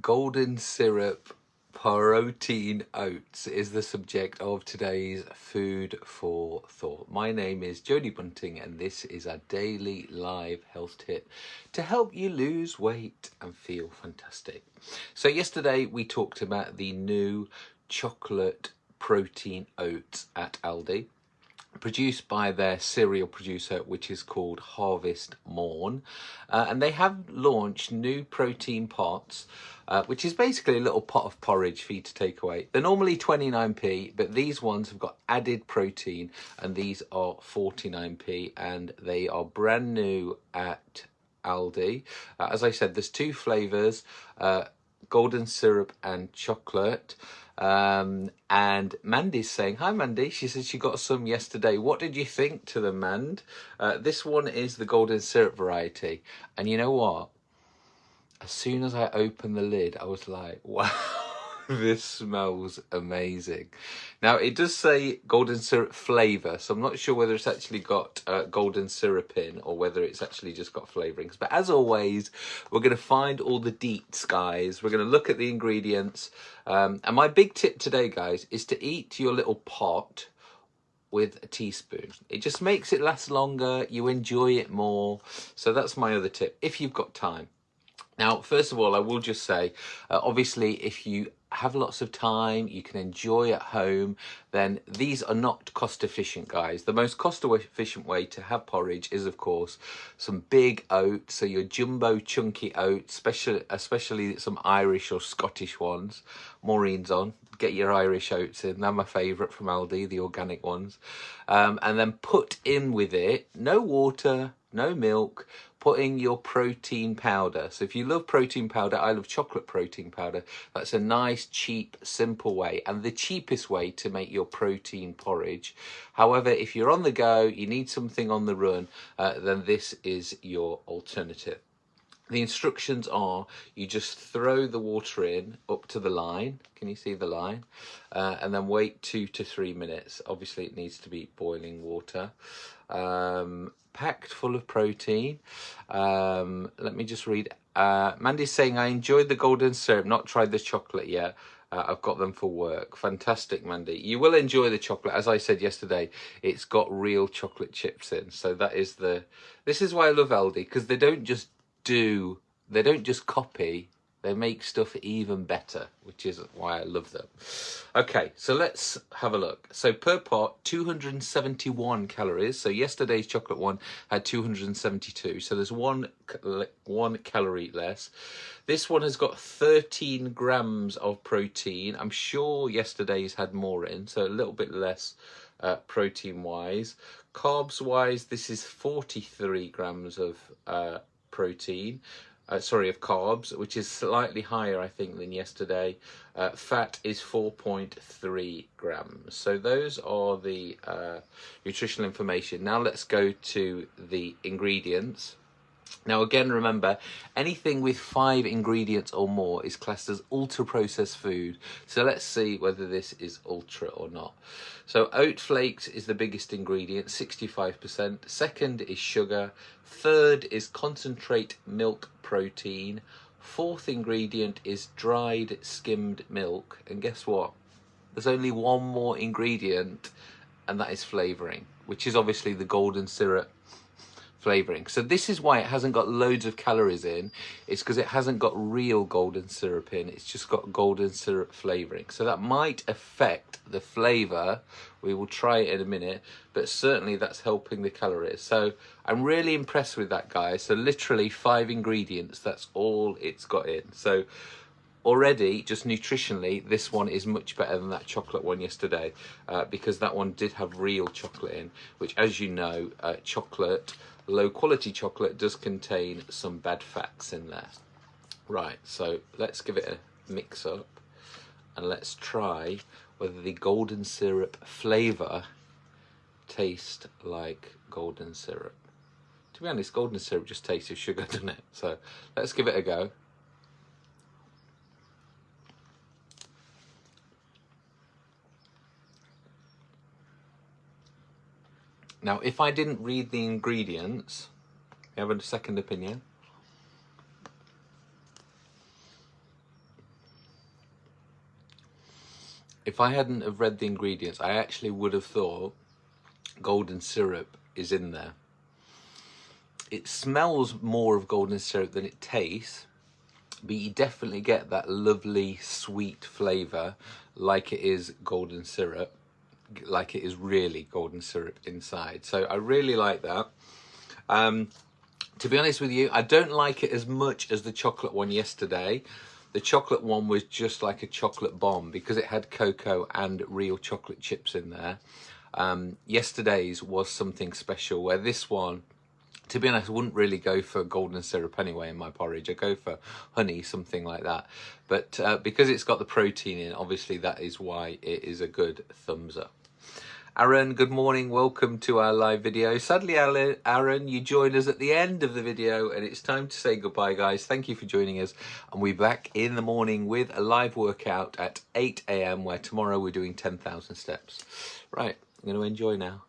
golden syrup protein oats is the subject of today's food for thought. My name is Jodie Bunting and this is a daily live health tip to help you lose weight and feel fantastic. So yesterday we talked about the new chocolate protein oats at Aldi produced by their cereal producer which is called Harvest Morn uh, and they have launched new protein pots uh, which is basically a little pot of porridge for you to take away. They're normally 29p but these ones have got added protein and these are 49p and they are brand new at Aldi. Uh, as I said there's two flavours uh, golden syrup and chocolate. Um, and Mandy's saying, hi Mandy, she said she got some yesterday. What did you think to them, Mand? Uh, this one is the golden syrup variety. And you know what? As soon as I opened the lid, I was like, wow. this smells amazing. Now, it does say golden syrup flavour, so I'm not sure whether it's actually got uh, golden syrup in or whether it's actually just got flavourings. But as always, we're going to find all the deets, guys. We're going to look at the ingredients. Um, and my big tip today, guys, is to eat your little pot with a teaspoon. It just makes it last longer. You enjoy it more. So that's my other tip, if you've got time. Now, first of all, I will just say, uh, obviously, if you have lots of time, you can enjoy at home, then these are not cost efficient, guys. The most cost efficient way to have porridge is, of course, some big oats, so your jumbo chunky oats, especially, especially some Irish or Scottish ones. Maureen's on. Get your Irish oats in. They're my favourite from Aldi, the organic ones. Um, and then put in with it, no water, no milk, putting your protein powder. So if you love protein powder, I love chocolate protein powder. That's a nice, cheap, simple way and the cheapest way to make your protein porridge. However, if you're on the go, you need something on the run, uh, then this is your alternative. The instructions are you just throw the water in up to the line. Can you see the line? Uh, and then wait two to three minutes. Obviously, it needs to be boiling water. Um, packed full of protein. Um, let me just read. Uh, Mandy's saying, I enjoyed the golden syrup, not tried the chocolate yet. Uh, I've got them for work. Fantastic, Mandy. You will enjoy the chocolate. As I said yesterday, it's got real chocolate chips in. So that is the... This is why I love Aldi, because they don't just do... They don't just copy they make stuff even better, which is why I love them. Okay, so let's have a look. So per pot, 271 calories. So yesterday's chocolate one had 272. So there's one, one calorie less. This one has got 13 grams of protein. I'm sure yesterday's had more in, so a little bit less uh, protein-wise. Carbs-wise, this is 43 grams of uh, protein uh, sorry, of carbs, which is slightly higher, I think, than yesterday. Uh, fat is 4.3 grams. So those are the uh, nutritional information. Now let's go to the ingredients. Now again, remember, anything with five ingredients or more is classed as ultra-processed food. So let's see whether this is ultra or not. So oat flakes is the biggest ingredient, 65%. Second is sugar. Third is concentrate milk protein. Fourth ingredient is dried skimmed milk. And guess what? There's only one more ingredient and that is flavouring, which is obviously the golden syrup flavoring. So this is why it hasn't got loads of calories in. It's because it hasn't got real golden syrup in. It's just got golden syrup flavoring. So that might affect the flavor. We will try it in a minute, but certainly that's helping the calories. So I'm really impressed with that, guys. So literally five ingredients. That's all it's got in. So already just nutritionally this one is much better than that chocolate one yesterday uh, because that one did have real chocolate in which as you know uh, chocolate low quality chocolate does contain some bad fats in there. Right, so let's give it a mix up and let's try whether the golden syrup flavour tastes like golden syrup. To be honest, golden syrup just tastes of sugar, doesn't it? So let's give it a go. Now, if I didn't read the ingredients, you have a second opinion? If I hadn't have read the ingredients, I actually would have thought golden syrup is in there. It smells more of golden syrup than it tastes, but you definitely get that lovely sweet flavour like it is golden syrup like it is really golden syrup inside. So I really like that. Um, to be honest with you, I don't like it as much as the chocolate one yesterday. The chocolate one was just like a chocolate bomb because it had cocoa and real chocolate chips in there. Um, yesterday's was something special where this one, to be honest, I wouldn't really go for golden syrup anyway in my porridge. I go for honey, something like that. But uh, because it's got the protein in, obviously that is why it is a good thumbs up. Aaron, good morning. Welcome to our live video. Sadly, Aaron, you joined us at the end of the video and it's time to say goodbye, guys. Thank you for joining us. And we're back in the morning with a live workout at 8 a.m. where tomorrow we're doing 10,000 steps. Right, I'm going to enjoy now.